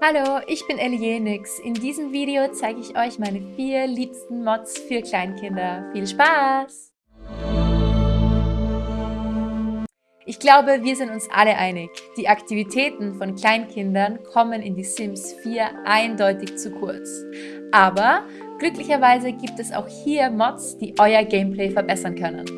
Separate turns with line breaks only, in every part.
Hallo, ich bin Elienix. In diesem Video zeige ich euch meine vier liebsten Mods für Kleinkinder. Viel Spaß! Ich glaube, wir sind uns alle einig. Die Aktivitäten von Kleinkindern kommen in die Sims 4 eindeutig zu kurz. Aber glücklicherweise gibt es auch hier Mods, die euer Gameplay verbessern können.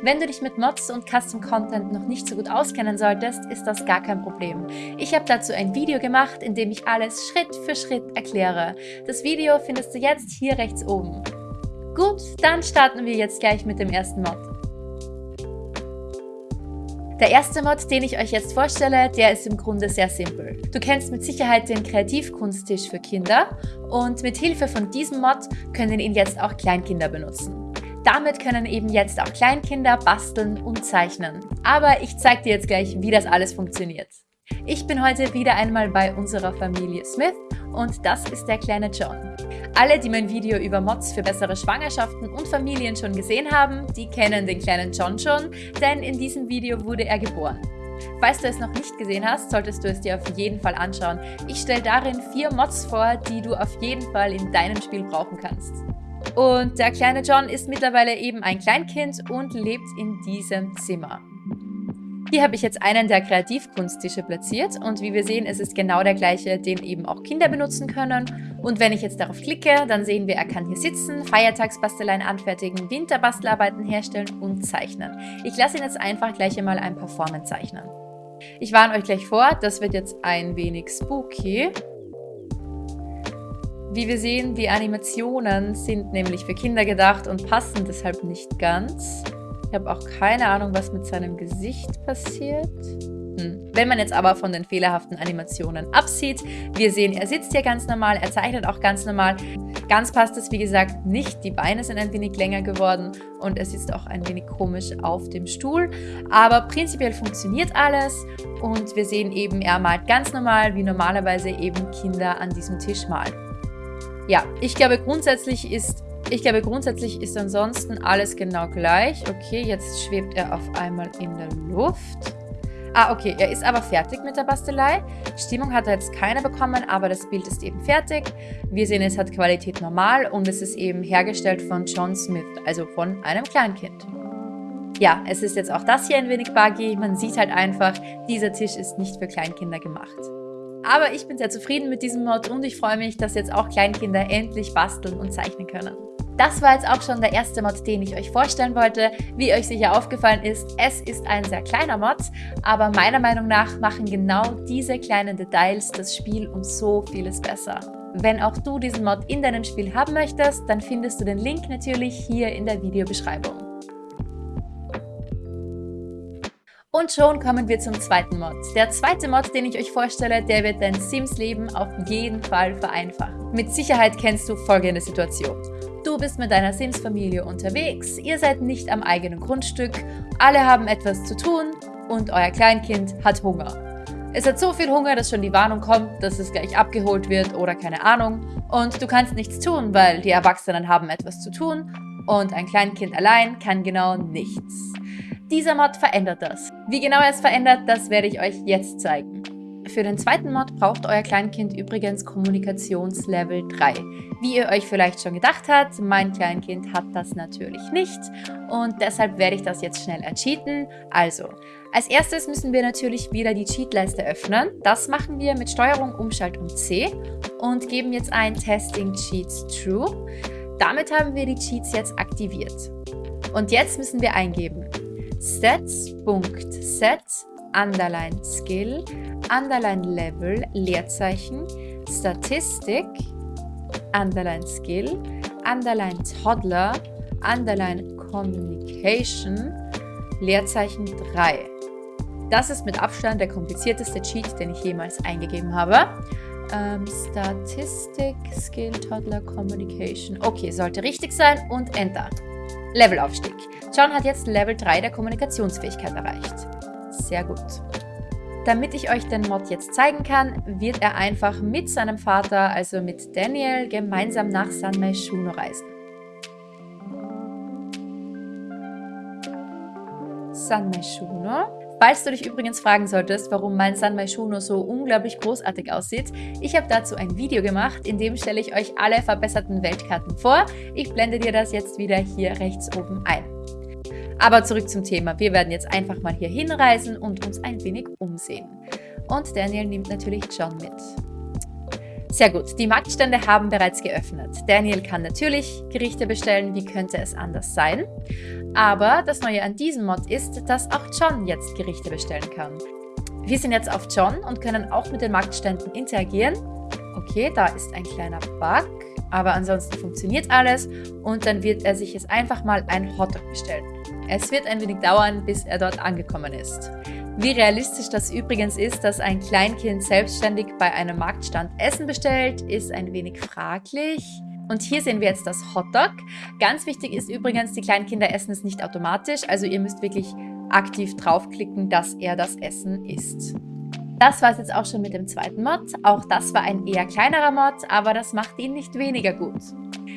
Wenn du dich mit Mods und Custom Content noch nicht so gut auskennen solltest, ist das gar kein Problem. Ich habe dazu ein Video gemacht, in dem ich alles Schritt für Schritt erkläre. Das Video findest du jetzt hier rechts oben. Gut, dann starten wir jetzt gleich mit dem ersten Mod. Der erste Mod, den ich euch jetzt vorstelle, der ist im Grunde sehr simpel. Du kennst mit Sicherheit den Kreativkunsttisch für Kinder und mit Hilfe von diesem Mod können ihn jetzt auch Kleinkinder benutzen. Damit können eben jetzt auch Kleinkinder basteln und zeichnen. Aber ich zeige dir jetzt gleich, wie das alles funktioniert. Ich bin heute wieder einmal bei unserer Familie Smith und das ist der kleine John. Alle, die mein Video über Mods für bessere Schwangerschaften und Familien schon gesehen haben, die kennen den kleinen John schon, denn in diesem Video wurde er geboren. Falls du es noch nicht gesehen hast, solltest du es dir auf jeden Fall anschauen. Ich stelle darin vier Mods vor, die du auf jeden Fall in deinem Spiel brauchen kannst. Und der kleine John ist mittlerweile eben ein Kleinkind und lebt in diesem Zimmer. Hier habe ich jetzt einen der Kreativkunsttische platziert und wie wir sehen, es ist genau der gleiche, den eben auch Kinder benutzen können. Und wenn ich jetzt darauf klicke, dann sehen wir, er kann hier sitzen, Feiertagsbasteleien anfertigen, Winterbastelarbeiten herstellen und zeichnen. Ich lasse ihn jetzt einfach gleich einmal ein paar Formen zeichnen. Ich warne euch gleich vor, das wird jetzt ein wenig spooky. Wie wir sehen, die Animationen sind nämlich für Kinder gedacht und passen deshalb nicht ganz. Ich habe auch keine Ahnung, was mit seinem Gesicht passiert. Hm. Wenn man jetzt aber von den fehlerhaften Animationen absieht, wir sehen, er sitzt hier ganz normal, er zeichnet auch ganz normal. Ganz passt es, wie gesagt, nicht. Die Beine sind ein wenig länger geworden und er sitzt auch ein wenig komisch auf dem Stuhl. Aber prinzipiell funktioniert alles und wir sehen eben, er malt ganz normal, wie normalerweise eben Kinder an diesem Tisch malen. Ja, ich glaube grundsätzlich ist ich glaube, grundsätzlich ist ansonsten alles genau gleich. Okay, jetzt schwebt er auf einmal in der Luft. Ah, okay, er ist aber fertig mit der Bastelei. Stimmung hat er jetzt keine bekommen, aber das Bild ist eben fertig. Wir sehen, es hat Qualität normal und es ist eben hergestellt von John Smith, also von einem Kleinkind. Ja, es ist jetzt auch das hier ein wenig buggy. Man sieht halt einfach, dieser Tisch ist nicht für Kleinkinder gemacht. Aber ich bin sehr zufrieden mit diesem Mod und ich freue mich, dass jetzt auch Kleinkinder endlich basteln und zeichnen können. Das war jetzt auch schon der erste Mod, den ich euch vorstellen wollte. Wie euch sicher aufgefallen ist, es ist ein sehr kleiner Mod, aber meiner Meinung nach machen genau diese kleinen Details das Spiel um so vieles besser. Wenn auch du diesen Mod in deinem Spiel haben möchtest, dann findest du den Link natürlich hier in der Videobeschreibung. Und schon kommen wir zum zweiten Mod. Der zweite Mod, den ich euch vorstelle, der wird dein Sims-Leben auf jeden Fall vereinfachen. Mit Sicherheit kennst du folgende Situation. Du bist mit deiner Sims-Familie unterwegs, ihr seid nicht am eigenen Grundstück, alle haben etwas zu tun und euer Kleinkind hat Hunger. Es hat so viel Hunger, dass schon die Warnung kommt, dass es gleich abgeholt wird oder keine Ahnung. Und du kannst nichts tun, weil die Erwachsenen haben etwas zu tun und ein Kleinkind allein kann genau nichts. Dieser Mod verändert das. Wie genau er es verändert, das werde ich euch jetzt zeigen. Für den zweiten Mod braucht euer Kleinkind übrigens Kommunikationslevel 3. Wie ihr euch vielleicht schon gedacht habt, mein Kleinkind hat das natürlich nicht und deshalb werde ich das jetzt schnell ercheaten. Also, als erstes müssen wir natürlich wieder die Cheatleiste öffnen. Das machen wir mit Steuerung Umschaltung C und geben jetzt ein Testing Cheats True. Damit haben wir die Cheats jetzt aktiviert. Und jetzt müssen wir eingeben stats.set underline skill underline level Leerzeichen Statistik underline skill underline toddler underline communication Leerzeichen 3. Das ist mit Abstand der komplizierteste Cheat, den ich jemals eingegeben habe. Ähm, Statistik, Skill, Toddler, Communication. Okay, sollte richtig sein und Enter. Levelaufstieg. John hat jetzt Level 3 der Kommunikationsfähigkeit erreicht. Sehr gut. Damit ich euch den Mod jetzt zeigen kann, wird er einfach mit seinem Vater, also mit Daniel, gemeinsam nach San Meishuno reisen. San Meishuno. Falls du dich übrigens fragen solltest, warum mein Sanmai Shuno so unglaublich großartig aussieht, ich habe dazu ein Video gemacht, in dem stelle ich euch alle verbesserten Weltkarten vor. Ich blende dir das jetzt wieder hier rechts oben ein. Aber zurück zum Thema. Wir werden jetzt einfach mal hier hinreisen und uns ein wenig umsehen. Und Daniel nimmt natürlich John mit. Sehr gut, die Marktstände haben bereits geöffnet. Daniel kann natürlich Gerichte bestellen, wie könnte es anders sein? Aber das Neue an diesem Mod ist, dass auch John jetzt Gerichte bestellen kann. Wir sind jetzt auf John und können auch mit den Marktständen interagieren. Okay, da ist ein kleiner Bug, aber ansonsten funktioniert alles und dann wird er sich jetzt einfach mal ein Hotdog bestellen. Es wird ein wenig dauern, bis er dort angekommen ist. Wie realistisch das übrigens ist, dass ein Kleinkind selbstständig bei einem Marktstand Essen bestellt, ist ein wenig fraglich. Und hier sehen wir jetzt das Hotdog. Ganz wichtig ist übrigens, die Kleinkinder essen es nicht automatisch, also ihr müsst wirklich aktiv draufklicken, dass er das Essen isst. Das war es jetzt auch schon mit dem zweiten Mod. Auch das war ein eher kleinerer Mod, aber das macht ihn nicht weniger gut.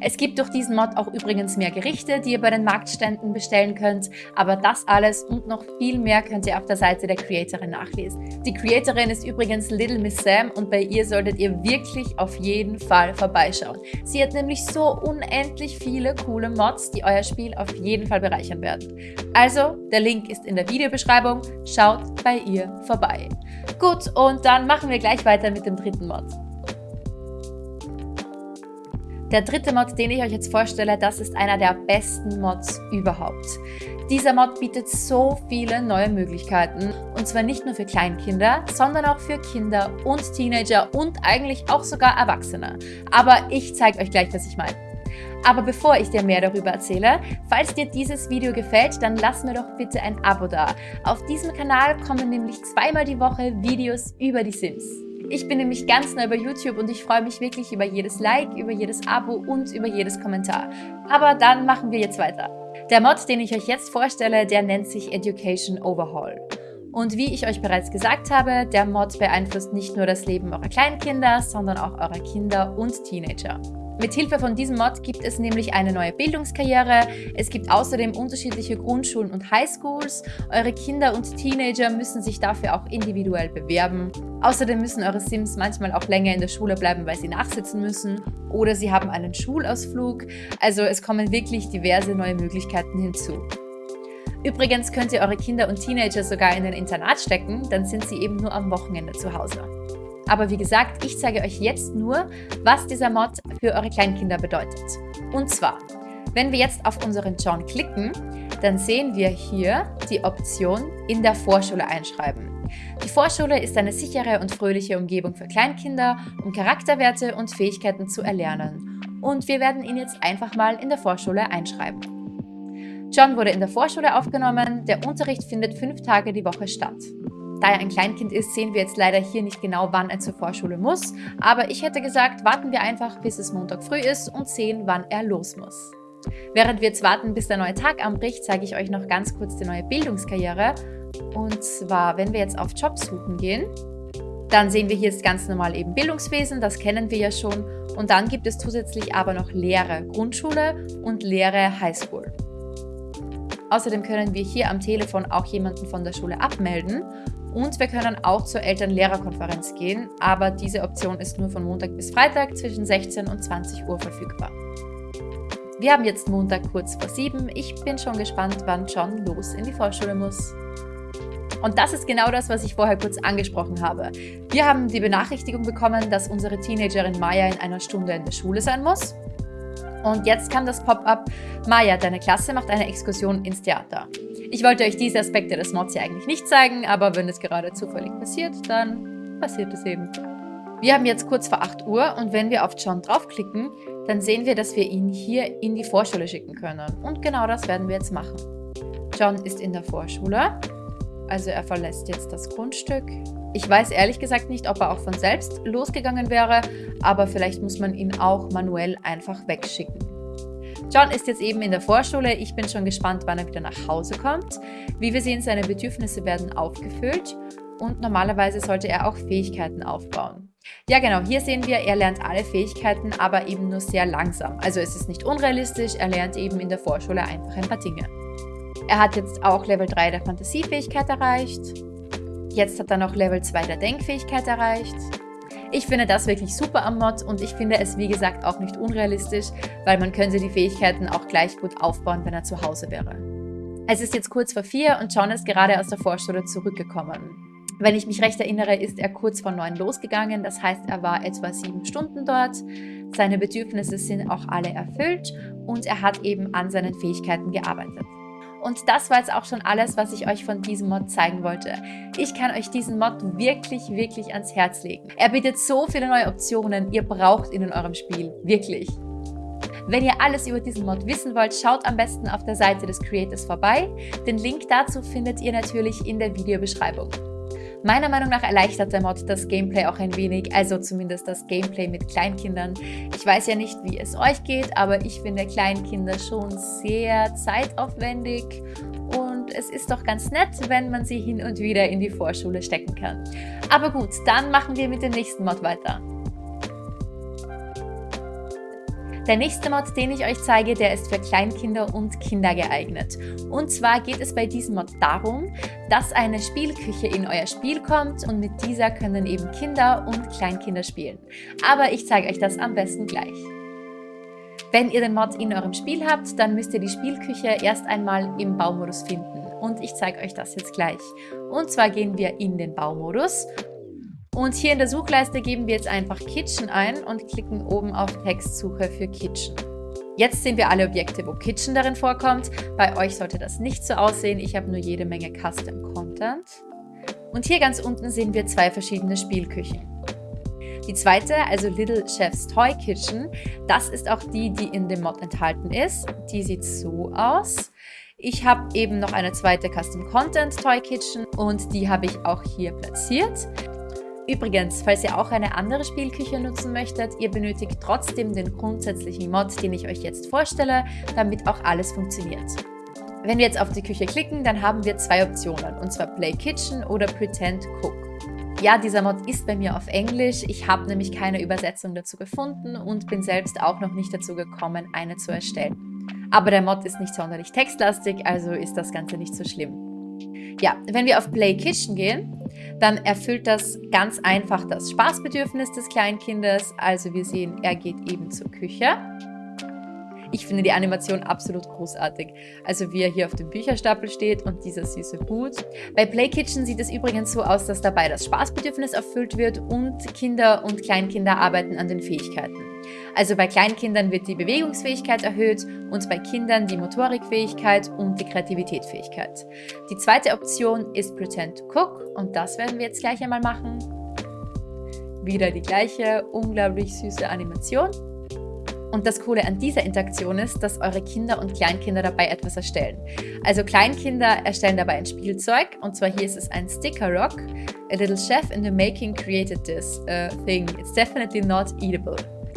Es gibt durch diesen Mod auch übrigens mehr Gerichte, die ihr bei den Marktständen bestellen könnt, aber das alles und noch viel mehr könnt ihr auf der Seite der Creatorin nachlesen. Die Creatorin ist übrigens Little Miss Sam und bei ihr solltet ihr wirklich auf jeden Fall vorbeischauen. Sie hat nämlich so unendlich viele coole Mods, die euer Spiel auf jeden Fall bereichern werden. Also, der Link ist in der Videobeschreibung, schaut bei ihr vorbei. Gut, und dann machen wir gleich weiter mit dem dritten Mod. Der dritte Mod, den ich euch jetzt vorstelle, das ist einer der besten Mods überhaupt. Dieser Mod bietet so viele neue Möglichkeiten und zwar nicht nur für Kleinkinder, sondern auch für Kinder und Teenager und eigentlich auch sogar Erwachsene. Aber ich zeige euch gleich, was ich meine. Aber bevor ich dir mehr darüber erzähle, falls dir dieses Video gefällt, dann lass mir doch bitte ein Abo da. Auf diesem Kanal kommen nämlich zweimal die Woche Videos über die Sims. Ich bin nämlich ganz neu bei YouTube und ich freue mich wirklich über jedes Like, über jedes Abo und über jedes Kommentar. Aber dann machen wir jetzt weiter. Der Mod, den ich euch jetzt vorstelle, der nennt sich Education Overhaul. Und wie ich euch bereits gesagt habe, der Mod beeinflusst nicht nur das Leben eurer Kleinkinder, sondern auch eurer Kinder und Teenager. Mit Hilfe von diesem Mod gibt es nämlich eine neue Bildungskarriere. Es gibt außerdem unterschiedliche Grundschulen und Highschools. Eure Kinder und Teenager müssen sich dafür auch individuell bewerben. Außerdem müssen eure Sims manchmal auch länger in der Schule bleiben, weil sie nachsitzen müssen. Oder sie haben einen Schulausflug. Also es kommen wirklich diverse neue Möglichkeiten hinzu. Übrigens könnt ihr eure Kinder und Teenager sogar in ein Internat stecken, dann sind sie eben nur am Wochenende zu Hause. Aber wie gesagt, ich zeige euch jetzt nur, was dieser Mod für eure Kleinkinder bedeutet. Und zwar, wenn wir jetzt auf unseren John klicken, dann sehen wir hier die Option in der Vorschule einschreiben. Die Vorschule ist eine sichere und fröhliche Umgebung für Kleinkinder, um Charakterwerte und Fähigkeiten zu erlernen. Und wir werden ihn jetzt einfach mal in der Vorschule einschreiben. John wurde in der Vorschule aufgenommen, der Unterricht findet fünf Tage die Woche statt. Da er ein Kleinkind ist, sehen wir jetzt leider hier nicht genau, wann er zur Vorschule muss. Aber ich hätte gesagt, warten wir einfach, bis es Montag früh ist und sehen, wann er los muss. Während wir jetzt warten, bis der neue Tag anbricht, zeige ich euch noch ganz kurz die neue Bildungskarriere. Und zwar, wenn wir jetzt auf Jobs suchen gehen, dann sehen wir hier jetzt ganz normal eben Bildungswesen, das kennen wir ja schon. Und dann gibt es zusätzlich aber noch Lehre Grundschule und Lehre Highschool. Außerdem können wir hier am Telefon auch jemanden von der Schule abmelden und wir können auch zur Eltern-Lehrer-Konferenz gehen, aber diese Option ist nur von Montag bis Freitag zwischen 16 und 20 Uhr verfügbar. Wir haben jetzt Montag kurz vor 7. Ich bin schon gespannt, wann John los in die Vorschule muss. Und das ist genau das, was ich vorher kurz angesprochen habe. Wir haben die Benachrichtigung bekommen, dass unsere Teenagerin Maya in einer Stunde in der Schule sein muss. Und jetzt kam das Pop-up, Maya, deine Klasse macht eine Exkursion ins Theater. Ich wollte euch diese Aspekte des Mods ja eigentlich nicht zeigen, aber wenn es gerade zufällig passiert, dann passiert es eben. Wir haben jetzt kurz vor 8 Uhr und wenn wir auf John draufklicken, dann sehen wir, dass wir ihn hier in die Vorschule schicken können. Und genau das werden wir jetzt machen. John ist in der Vorschule, also er verlässt jetzt das Grundstück. Ich weiß ehrlich gesagt nicht, ob er auch von selbst losgegangen wäre, aber vielleicht muss man ihn auch manuell einfach wegschicken. John ist jetzt eben in der Vorschule. Ich bin schon gespannt, wann er wieder nach Hause kommt. Wie wir sehen, seine Bedürfnisse werden aufgefüllt und normalerweise sollte er auch Fähigkeiten aufbauen. Ja genau, hier sehen wir, er lernt alle Fähigkeiten, aber eben nur sehr langsam. Also es ist nicht unrealistisch, er lernt eben in der Vorschule einfach ein paar Dinge. Er hat jetzt auch Level 3 der Fantasiefähigkeit erreicht. Jetzt hat er noch Level 2 der Denkfähigkeit erreicht. Ich finde das wirklich super am Mod und ich finde es wie gesagt auch nicht unrealistisch, weil man könnte die Fähigkeiten auch gleich gut aufbauen, wenn er zu Hause wäre. Es ist jetzt kurz vor vier und John ist gerade aus der Vorschule zurückgekommen. Wenn ich mich recht erinnere, ist er kurz vor neun losgegangen, das heißt, er war etwa sieben Stunden dort. Seine Bedürfnisse sind auch alle erfüllt und er hat eben an seinen Fähigkeiten gearbeitet. Und das war jetzt auch schon alles, was ich euch von diesem Mod zeigen wollte. Ich kann euch diesen Mod wirklich, wirklich ans Herz legen. Er bietet so viele neue Optionen, ihr braucht ihn in eurem Spiel. Wirklich. Wenn ihr alles über diesen Mod wissen wollt, schaut am besten auf der Seite des Creators vorbei. Den Link dazu findet ihr natürlich in der Videobeschreibung. Meiner Meinung nach erleichtert der Mod das Gameplay auch ein wenig, also zumindest das Gameplay mit Kleinkindern. Ich weiß ja nicht, wie es euch geht, aber ich finde Kleinkinder schon sehr zeitaufwendig und es ist doch ganz nett, wenn man sie hin und wieder in die Vorschule stecken kann. Aber gut, dann machen wir mit dem nächsten Mod weiter. Der nächste Mod, den ich euch zeige, der ist für Kleinkinder und Kinder geeignet. Und zwar geht es bei diesem Mod darum, dass eine Spielküche in euer Spiel kommt und mit dieser können eben Kinder und Kleinkinder spielen. Aber ich zeige euch das am besten gleich. Wenn ihr den Mod in eurem Spiel habt, dann müsst ihr die Spielküche erst einmal im Baumodus finden. Und ich zeige euch das jetzt gleich. Und zwar gehen wir in den Baumodus und hier in der Suchleiste geben wir jetzt einfach Kitchen ein und klicken oben auf Textsuche für Kitchen. Jetzt sehen wir alle Objekte, wo Kitchen darin vorkommt. Bei euch sollte das nicht so aussehen. Ich habe nur jede Menge Custom Content. Und hier ganz unten sehen wir zwei verschiedene Spielküchen. Die zweite, also Little Chef's Toy Kitchen, das ist auch die, die in dem Mod enthalten ist. Die sieht so aus. Ich habe eben noch eine zweite Custom Content Toy Kitchen und die habe ich auch hier platziert. Übrigens, falls ihr auch eine andere Spielküche nutzen möchtet, ihr benötigt trotzdem den grundsätzlichen Mod, den ich euch jetzt vorstelle, damit auch alles funktioniert. Wenn wir jetzt auf die Küche klicken, dann haben wir zwei Optionen, und zwar Play Kitchen oder Pretend Cook. Ja, dieser Mod ist bei mir auf Englisch, ich habe nämlich keine Übersetzung dazu gefunden und bin selbst auch noch nicht dazu gekommen, eine zu erstellen. Aber der Mod ist nicht sonderlich textlastig, also ist das Ganze nicht so schlimm. Ja, wenn wir auf Play Kitchen gehen, dann erfüllt das ganz einfach das Spaßbedürfnis des Kleinkindes. Also wir sehen, er geht eben zur Küche. Ich finde die Animation absolut großartig. Also wie er hier auf dem Bücherstapel steht und dieser süße Hut. Bei Play Kitchen sieht es übrigens so aus, dass dabei das Spaßbedürfnis erfüllt wird und Kinder und Kleinkinder arbeiten an den Fähigkeiten. Also bei Kleinkindern wird die Bewegungsfähigkeit erhöht und bei Kindern die Motorikfähigkeit und die Kreativitätsfähigkeit. Die zweite Option ist Pretend Cook und das werden wir jetzt gleich einmal machen. Wieder die gleiche unglaublich süße Animation. Und das Coole an dieser Interaktion ist, dass eure Kinder und Kleinkinder dabei etwas erstellen. Also Kleinkinder erstellen dabei ein Spielzeug und zwar hier ist es ein Sticker Rock. A little chef in the making created this uh, thing. It's definitely not eatable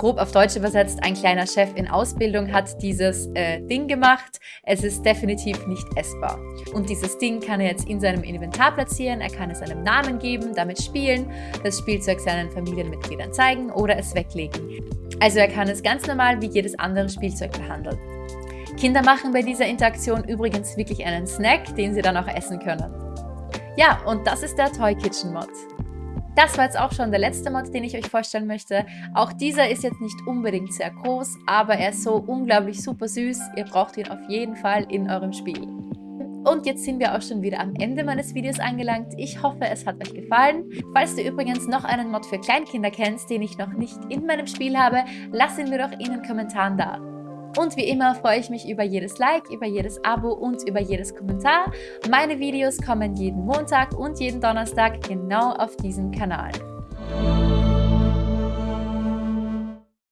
grob auf Deutsch übersetzt, ein kleiner Chef in Ausbildung hat dieses äh, Ding gemacht. Es ist definitiv nicht essbar. Und dieses Ding kann er jetzt in seinem Inventar platzieren, er kann es einem Namen geben, damit spielen, das Spielzeug seinen Familienmitgliedern zeigen oder es weglegen. Also er kann es ganz normal wie jedes andere Spielzeug behandeln. Kinder machen bei dieser Interaktion übrigens wirklich einen Snack, den sie dann auch essen können. Ja, und das ist der Toy Kitchen Mod. Das war jetzt auch schon der letzte Mod, den ich euch vorstellen möchte. Auch dieser ist jetzt nicht unbedingt sehr groß, aber er ist so unglaublich super süß. Ihr braucht ihn auf jeden Fall in eurem Spiel. Und jetzt sind wir auch schon wieder am Ende meines Videos angelangt. Ich hoffe, es hat euch gefallen. Falls du übrigens noch einen Mod für Kleinkinder kennst, den ich noch nicht in meinem Spiel habe, lass ihn mir doch in den Kommentaren da. Und wie immer freue ich mich über jedes Like, über jedes Abo und über jedes Kommentar. Meine Videos kommen jeden Montag und jeden Donnerstag genau auf diesem Kanal.